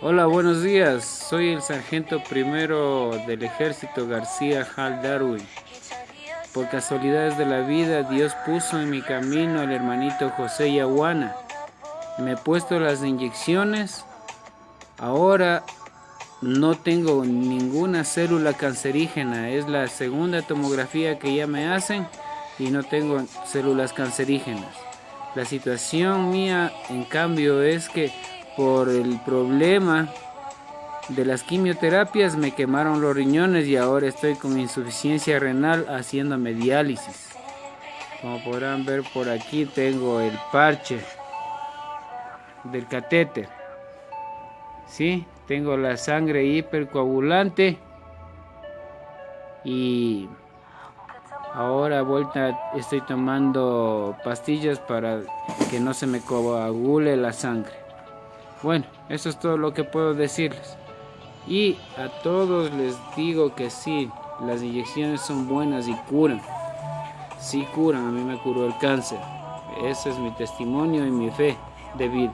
Hola, buenos días. Soy el sargento primero del ejército García Hal Darwin. Por casualidades de la vida, Dios puso en mi camino al hermanito José Yaguana. Me he puesto las inyecciones. Ahora no tengo ninguna célula cancerígena. Es la segunda tomografía que ya me hacen y no tengo células cancerígenas. La situación mía, en cambio, es que por el problema de las quimioterapias me quemaron los riñones y ahora estoy con insuficiencia renal haciéndome diálisis. Como podrán ver por aquí tengo el parche del catéter. ¿Sí? Tengo la sangre hipercoagulante y ahora vuelta estoy tomando pastillas para que no se me coagule la sangre. Bueno, eso es todo lo que puedo decirles. Y a todos les digo que sí, las inyecciones son buenas y curan. Sí curan, a mí me curó el cáncer. Ese es mi testimonio y mi fe de vida.